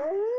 Ooh.